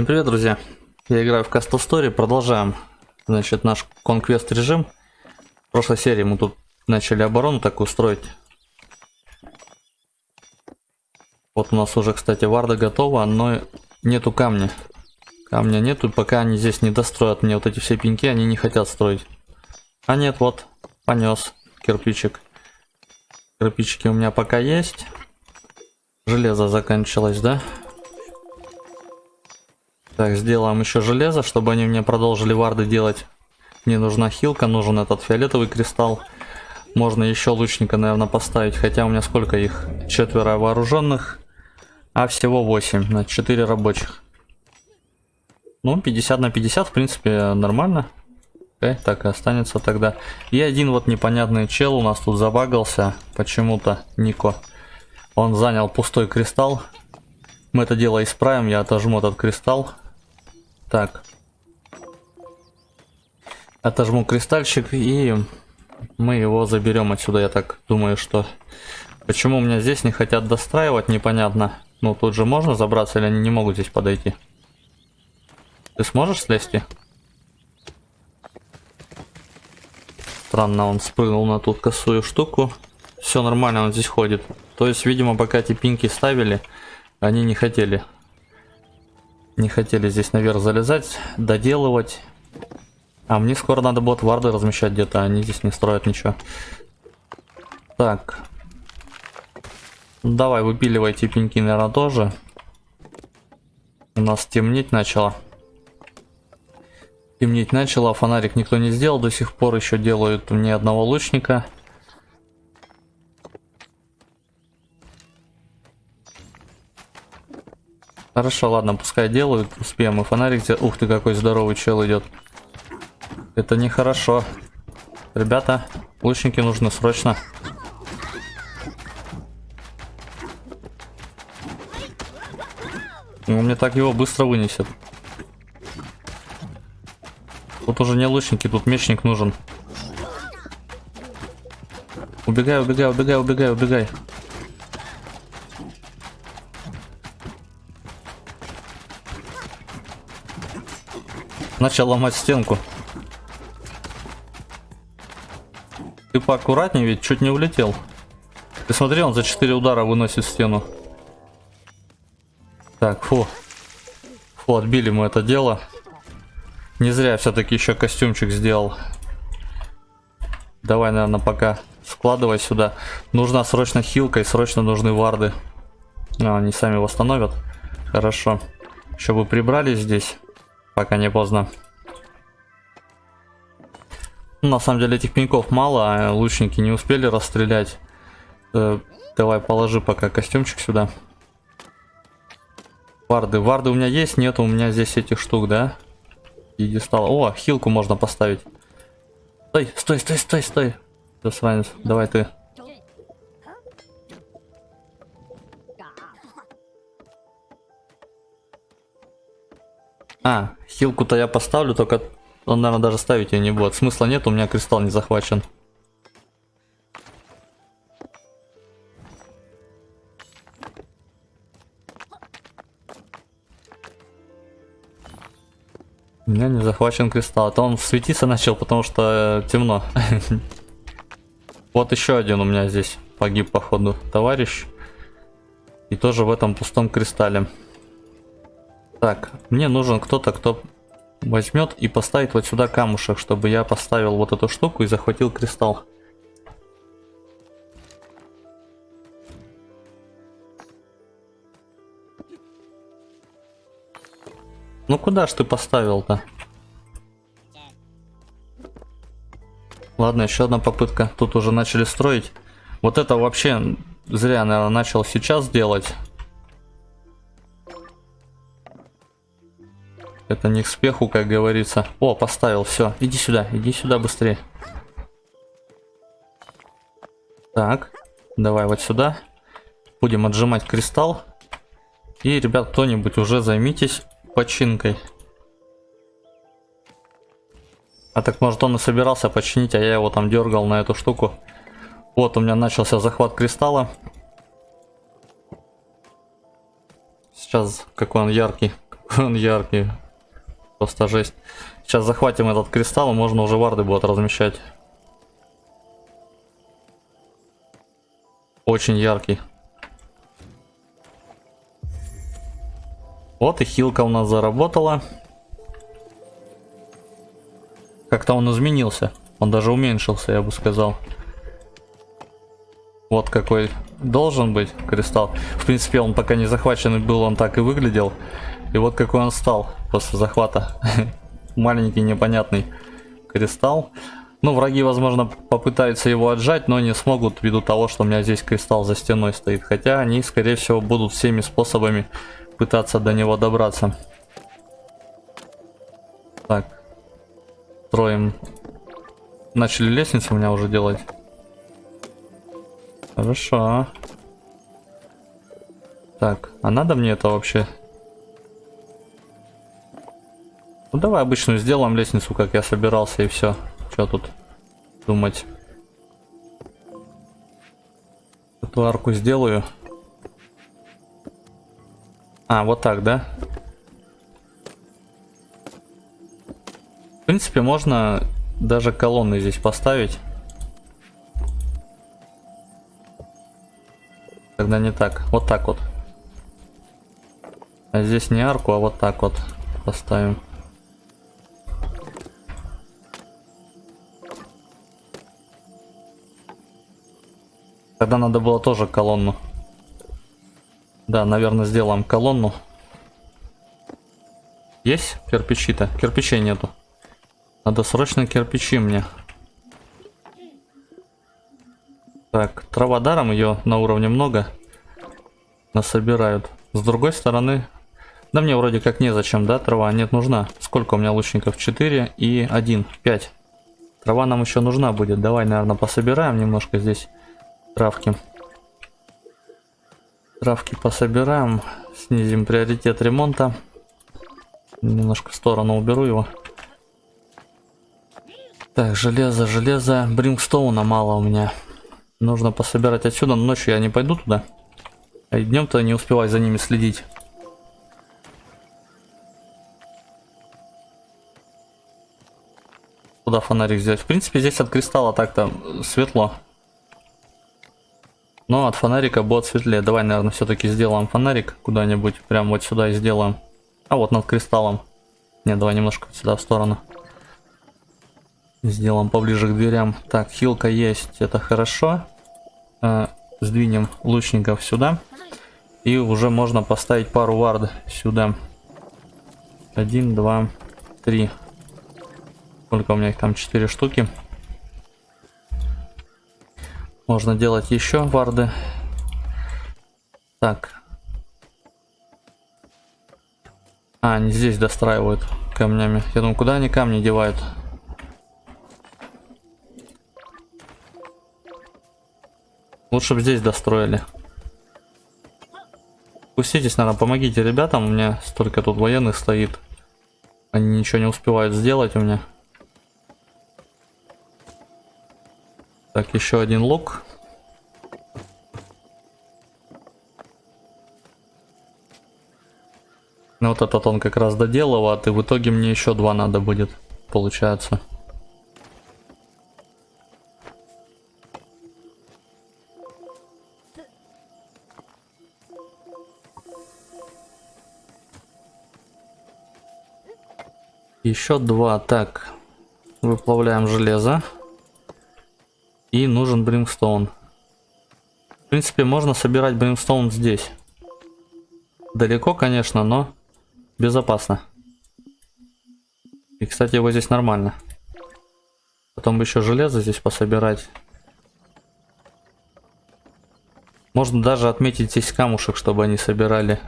Всем привет, друзья! Я играю в Castle Story, продолжаем, значит, наш конквест режим. В прошлой серии мы тут начали оборону такую строить. Вот у нас уже, кстати, варда готова, но нету камня. Камня нету, пока они здесь не достроят мне вот эти все пеньки, они не хотят строить. А нет, вот, понес кирпичик. Кирпичики у меня пока есть. Железо закончилось, да? Так, сделаем еще железо, чтобы они мне продолжили варды делать. Мне нужна хилка, нужен этот фиолетовый кристалл. Можно еще лучника, наверное, поставить. Хотя у меня сколько их? Четверо вооруженных. А всего 8. На 4 рабочих. Ну, 50 на 50, в принципе, нормально. Okay, так и останется тогда. И один вот непонятный чел у нас тут забагался. Почему-то, Нико. Он занял пустой кристалл. Мы это дело исправим. Я отожму этот кристалл. Так. Отожму кристальчик и мы его заберем отсюда. Я так думаю, что... Почему у меня здесь не хотят достраивать, непонятно. Ну, тут же можно забраться или они не могут здесь подойти? Ты сможешь слезти? Странно, он спрыгнул на ту косую штуку. Все нормально, он здесь ходит. То есть, видимо, пока эти пинки ставили, они не хотели. Не хотели здесь наверх залезать, доделывать. А мне скоро надо будет варды размещать где-то, они здесь не строят ничего. Так. Давай, выпиливайте пеньки, наверное, тоже. У нас темнеть начало. Темнеть начало, фонарик никто не сделал, до сих пор еще делают мне одного лучника. Хорошо, ладно, пускай делают. Успеем и фонарик сделать. Ух ты, какой здоровый чел идет. Это нехорошо. Ребята, лучники нужны срочно. Он мне так его быстро вынесет. Тут уже не лучники, тут мечник нужен. Убегай, убегай, убегай, убегай, убегай. Начал ломать стенку. Ты поаккуратнее, ведь чуть не улетел. Ты смотри, он за 4 удара выносит стену. Так, фу. Фу, отбили мы это дело. Не зря все-таки еще костюмчик сделал. Давай, наверное, пока складывай сюда. Нужна срочно хилка и срочно нужны варды. А, они сами восстановят. Хорошо. Еще бы прибрали здесь. Пока не поздно. На самом деле этих пеньков мало, а лучники не успели расстрелять. Э, давай положи пока костюмчик сюда. Варды. Варды у меня есть, нет у меня здесь этих штук, да? И стало. О, хилку можно поставить. Стой, стой, стой, стой, стой. Засранец, давай ты. А, хилку-то я поставлю, только он, наверное, даже ставить ее не будет. Смысла нет, у меня кристалл не захвачен. У меня не захвачен кристалл. Это он светиться начал, потому что темно. Вот еще один у меня здесь погиб, походу, товарищ. И тоже в этом пустом кристалле. Так, мне нужен кто-то, кто возьмет и поставит вот сюда камушек, чтобы я поставил вот эту штуку и захватил кристалл. Ну куда ж ты поставил-то? Ладно, еще одна попытка. Тут уже начали строить. Вот это вообще зря, наверное, начал сейчас делать. Это не к спеху, как говорится. О, поставил, все. Иди сюда, иди сюда быстрее. Так, давай вот сюда. Будем отжимать кристалл. И, ребят, кто-нибудь уже займитесь починкой. А так, может, он и собирался починить, а я его там дергал на эту штуку. Вот, у меня начался захват кристалла. Сейчас, какой он яркий Он яркий. Просто жесть. Сейчас захватим этот кристалл, и можно уже варды будут размещать. Очень яркий. Вот и хилка у нас заработала. Как-то он изменился. Он даже уменьшился, я бы сказал. Вот какой должен быть кристалл. В принципе, он пока не захваченный был, он так и выглядел. И вот какой он стал после захвата. Маленький непонятный кристалл. Ну, враги, возможно, попытаются его отжать, но не смогут ввиду того, что у меня здесь кристалл за стеной стоит. Хотя они, скорее всего, будут всеми способами пытаться до него добраться. Так. Строим. Начали лестницу у меня уже делать. Хорошо. Так, а надо мне это вообще? Ну давай обычную сделаем лестницу, как я собирался, и все. Что тут думать? Эту арку сделаю. А, вот так, да? В принципе, можно даже колонны здесь поставить. Тогда не так. Вот так вот. А здесь не арку, а вот так вот поставим. Тогда надо было тоже колонну. Да, наверное, сделаем колонну. Есть кирпичи-то? Кирпичей нету. Надо срочно кирпичи мне. Так, трава даром, ее на уровне много. Нас собирают. С другой стороны, да мне вроде как незачем, да, трава нет нужна. Сколько у меня лучников? 4 и 1, 5. Трава нам еще нужна будет. Давай, наверное, пособираем немножко здесь травки. Травки пособираем. Снизим приоритет ремонта. Немножко в сторону уберу его. Так, железо, железо. Брингстоуна мало у меня. Нужно пособирать отсюда, но ночью я не пойду туда. А днем-то не успевай за ними следить. Куда фонарик взять? В принципе, здесь от кристалла так-то светло. Но от фонарика будет светлее. Давай, наверное, все-таки сделаем фонарик куда-нибудь. Прям вот сюда и сделаем. А вот над кристаллом. Не, давай немножко сюда в сторону. Сделаем поближе к дверям. Так, хилка есть, это хорошо. Э, сдвинем лучников сюда. И уже можно поставить пару вард сюда. Один, два, три. Сколько у меня их там? Четыре штуки. Можно делать еще варды. Так. А, они здесь достраивают камнями. Я думаю, куда они камни девают? Лучше бы здесь достроили. Спуститесь, наверное, помогите ребятам. У меня столько тут военных стоит. Они ничего не успевают сделать у меня. Так, еще один лук. Ну вот этот он как раз доделывает, и в итоге мне еще два надо будет, получается. Еще два. Так. Выплавляем железо. И нужен бримстоун. В принципе, можно собирать бримстоун здесь. Далеко, конечно, но безопасно. И, кстати, его здесь нормально. Потом бы еще железо здесь пособирать. Можно даже отметить здесь камушек, чтобы они собирали.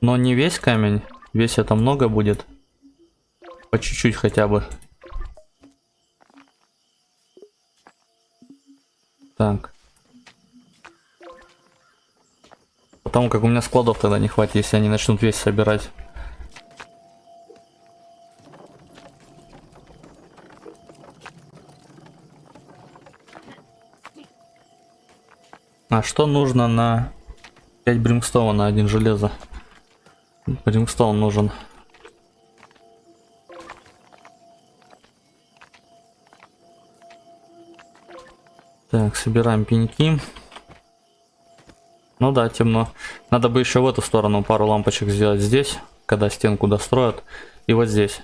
Но не весь камень. Весь это много будет. По чуть-чуть хотя бы. Так. Потому как у меня складов тогда не хватит, если они начнут весь собирать. А что нужно на 5 бримстоуна на один железо? Бримстоун нужен. Так, собираем пеньки. Ну да, темно. Надо бы еще в эту сторону пару лампочек сделать здесь, когда стенку достроят. И вот здесь.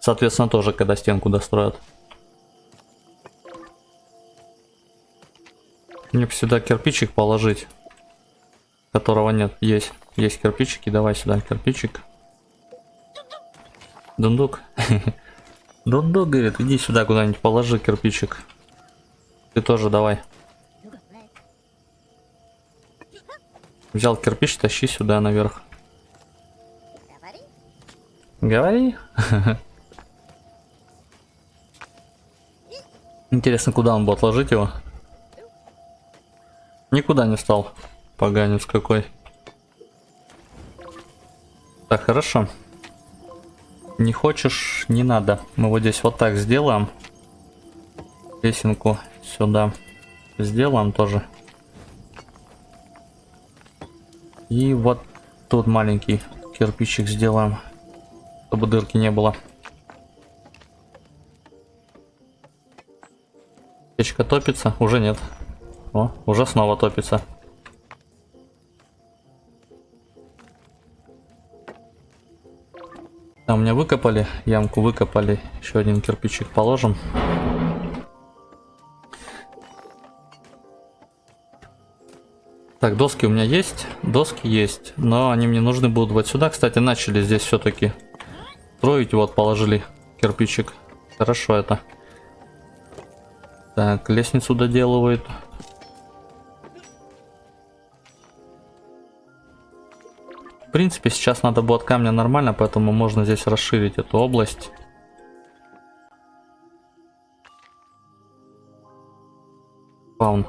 Соответственно, тоже, когда стенку достроят. Мне бы сюда кирпичик положить. Которого нет. Есть. Есть кирпичики. Давай сюда кирпичик. Дундук. Дундук говорит, иди сюда куда-нибудь положи кирпичик. Ты тоже давай. Взял кирпич, тащи сюда наверх. Говори. Интересно, куда он будет ложить его? Никуда не стал. Поганец какой. Так, хорошо. Не хочешь, не надо. Мы вот здесь вот так сделаем. Лесенку сюда сделаем тоже. И вот тут маленький кирпичик сделаем, чтобы дырки не было. Печка топится? Уже нет. О, уже снова топится. Там меня выкопали, ямку выкопали, еще один кирпичик положим. Так, доски у меня есть, доски есть, но они мне нужны будут вот сюда. Кстати, начали здесь все-таки строить, вот положили кирпичик. Хорошо это. Так, лестницу доделывают. принципе, сейчас надо будет камня нормально, поэтому можно здесь расширить эту область. Фаун.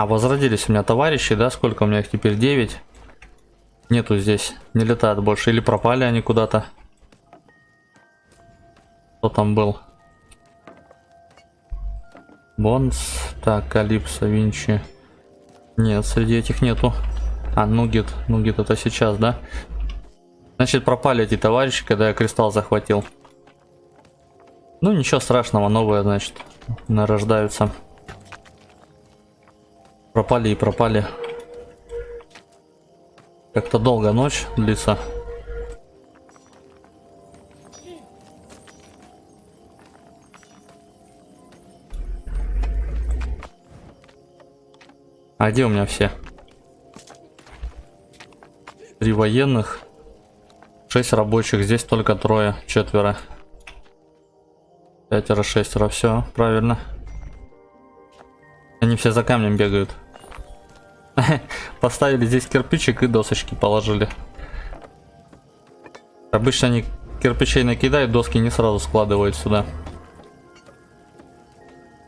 А, возродились у меня товарищи, да? Сколько у меня их теперь? 9. Нету здесь. Не летают больше. Или пропали они куда-то. Кто там был? Бонс. Так, Калипсо, Винчи. Нет, среди этих нету. А, Нугет. Нугет это сейчас, да? Значит, пропали эти товарищи, когда я кристалл захватил. Ну, ничего страшного, новые, значит, нарождаются. Пропали и пропали. Как-то долго ночь длится. А где у меня все? Три военных. Шесть рабочих. Здесь только трое. Четверо. Пятеро, шестеро. Все, правильно. Они все за камнем бегают. Поставили здесь кирпичик и досочки положили. Обычно они кирпичей накидают, доски не сразу складывают сюда.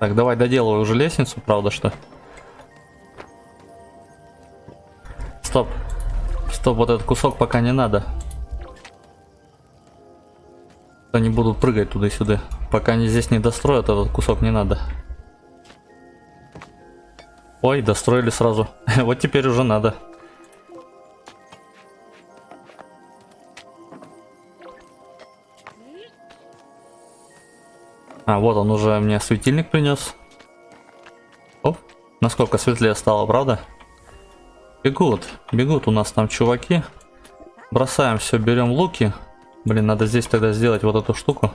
Так, давай доделывай уже лестницу, правда что? Стоп. Стоп, вот этот кусок пока не надо. Они будут прыгать туда-сюда. Пока они здесь не достроят, этот кусок не надо. Ой, достроили сразу. вот теперь уже надо. А, вот он уже мне светильник принес. Оп, насколько светлее стало, правда? Бегут, бегут у нас там чуваки. Бросаем все, берем луки. Блин, надо здесь тогда сделать вот эту штуку.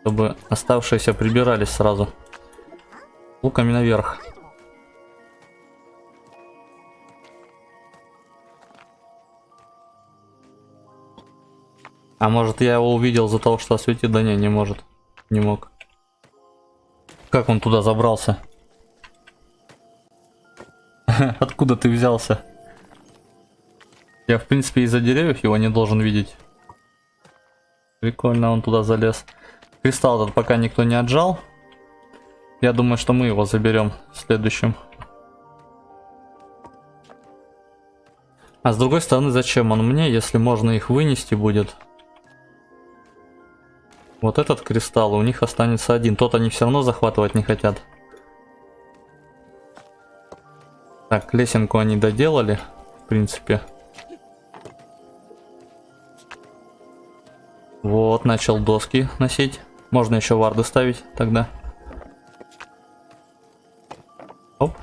Чтобы оставшиеся прибирались сразу. Луками наверх. А может я его увидел за того, что осветит? Да не, не может. Не мог. Как он туда забрался? Откуда ты взялся? Я, в принципе, из-за деревьев его не должен видеть. Прикольно, он туда залез. Кристалл этот пока никто не отжал. Я думаю, что мы его заберем следующим. А с другой стороны, зачем он мне, если можно их вынести будет? Вот этот кристалл, у них останется один. Тот они все равно захватывать не хотят. Так, лесенку они доделали, в принципе. Вот, начал доски носить. Можно еще варды ставить тогда. Оп.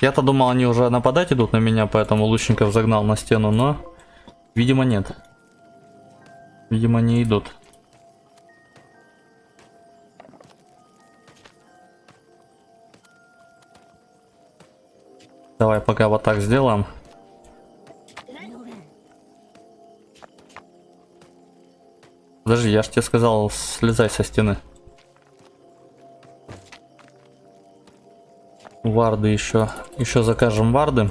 Я-то думал, они уже нападать идут на меня, поэтому лучников загнал на стену, но, видимо, нет. Видимо, не идут. Давай пока вот так сделаем. Подожди, я ж тебе сказал, слезай со стены. Варды еще. Еще закажем варды.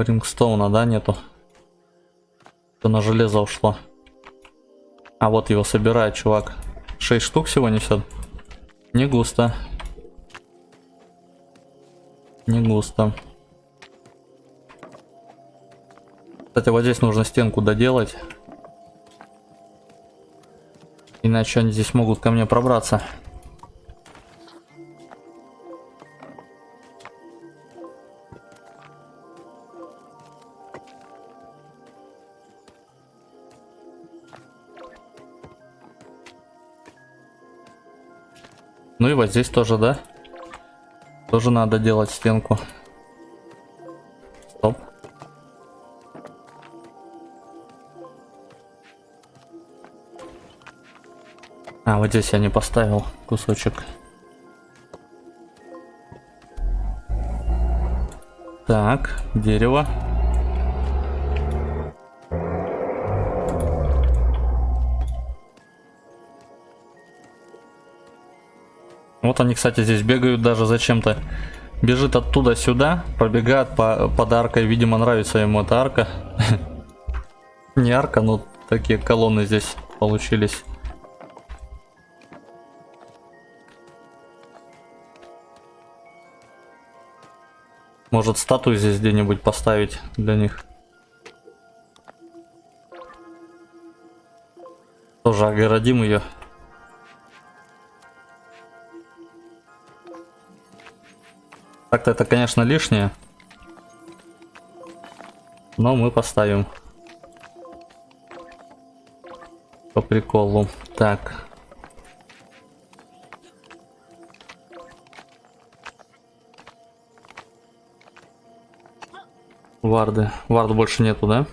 Брингстоуна, да, нету? То на железо ушло. А вот его собирает, чувак. 6 штук всего несет. Не густо. Не густо. Кстати, вот здесь нужно стенку доделать. Иначе они здесь могут ко мне пробраться. Ну и вот здесь тоже, да? Тоже надо делать стенку. Стоп. А, вот здесь я не поставил кусочек. Так, дерево. Вот они, кстати, здесь бегают даже зачем-то. Бежит оттуда сюда, пробегает по, под аркой. Видимо, нравится ему эта арка. Не арка, но такие колонны здесь получились. Может статую здесь где-нибудь поставить для них. Тоже огородим ее. Так-то это, конечно, лишнее. Но мы поставим. По приколу. Так. Варды. Вард больше нету, да?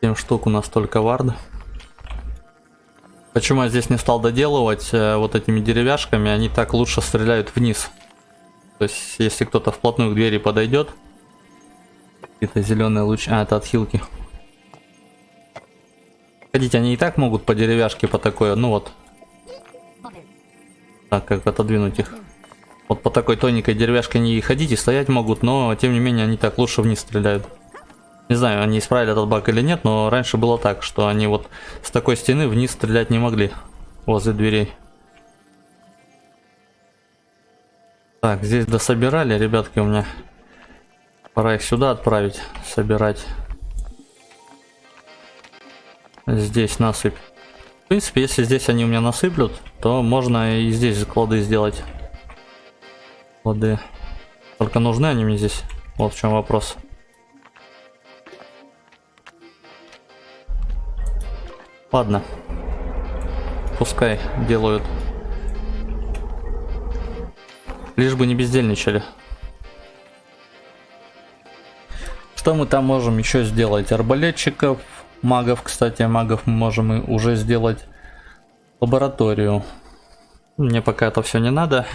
7 штук у нас только варды. Почему я здесь не стал доделывать э, вот этими деревяшками, они так лучше стреляют вниз. То есть, если кто-то вплотную к двери подойдет, зеленые луч, а это отхилки. Ходить они и так могут по деревяшке, по такой, ну вот. Так, как отодвинуть их. Вот по такой тоненькой деревяшке они ходить и стоять могут, но тем не менее они так лучше вниз стреляют. Не знаю, они исправили этот баг или нет, но раньше было так, что они вот с такой стены вниз стрелять не могли возле дверей. Так, здесь дособирали, ребятки, у меня. Пора их сюда отправить, собирать. Здесь насыпь. В принципе, если здесь они у меня насыплют, то можно и здесь клады сделать. Клады. Только нужны они мне здесь? Вот в чем вопрос. Ладно. Пускай делают. Лишь бы не бездельничали. Что мы там можем еще сделать? Арбалетчиков, магов, кстати, магов мы можем и уже сделать. Лабораторию. Мне пока это все не надо.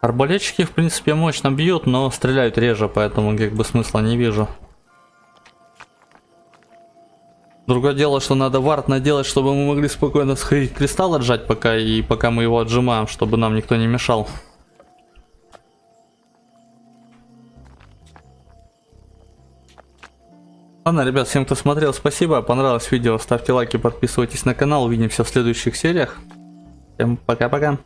Арбалетчики, в принципе, мощно бьют, но стреляют реже, поэтому как бы смысла не вижу. Другое дело, что надо вард наделать, чтобы мы могли спокойно сходить кристалл отжать пока, и пока мы его отжимаем, чтобы нам никто не мешал. Ладно, ребят, всем, кто смотрел, спасибо. Понравилось видео, ставьте лайки, подписывайтесь на канал. Увидимся в следующих сериях. Всем пока-пока.